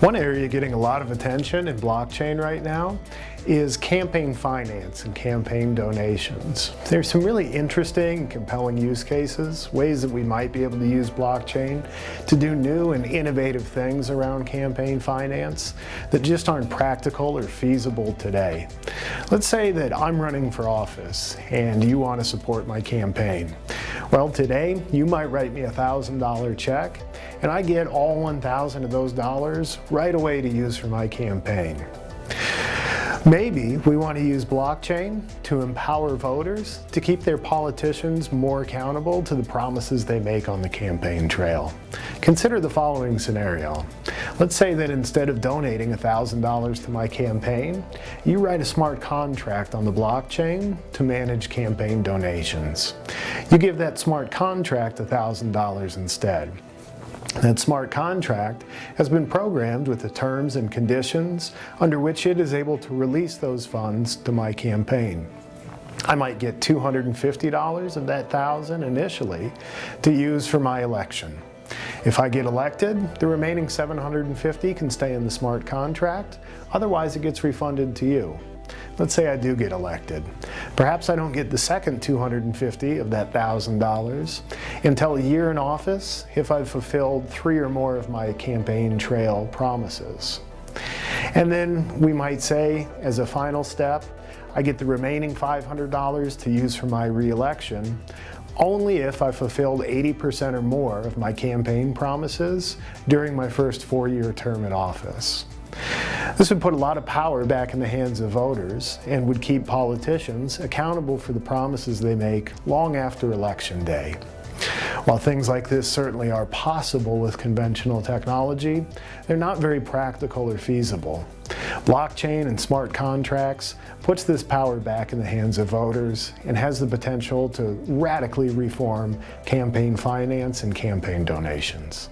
One area getting a lot of attention in blockchain right now is campaign finance and campaign donations. There's some really interesting and compelling use cases, ways that we might be able to use blockchain to do new and innovative things around campaign finance that just aren't practical or feasible today. Let's say that I'm running for office and you want to support my campaign. Well, today you might write me a $1,000 check and I get all 1,000 of those dollars right away to use for my campaign. Maybe we want to use blockchain to empower voters to keep their politicians more accountable to the promises they make on the campaign trail. Consider the following scenario. Let's say that instead of donating $1,000 to my campaign, you write a smart contract on the blockchain to manage campaign donations. You give that smart contract $1,000 instead. That smart contract has been programmed with the terms and conditions under which it is able to release those funds to my campaign. I might get $250 of that 1000 initially to use for my election. If I get elected, the remaining 750 can stay in the smart contract, otherwise it gets refunded to you. Let's say I do get elected. Perhaps I don't get the second 250 of that $1,000 until a year in office if I've fulfilled three or more of my campaign trail promises. And then we might say, as a final step, I get the remaining $500 to use for my reelection only if I fulfilled 80% or more of my campaign promises during my first four-year term in office. This would put a lot of power back in the hands of voters and would keep politicians accountable for the promises they make long after Election Day. While things like this certainly are possible with conventional technology, they're not very practical or feasible. Blockchain and smart contracts puts this power back in the hands of voters and has the potential to radically reform campaign finance and campaign donations.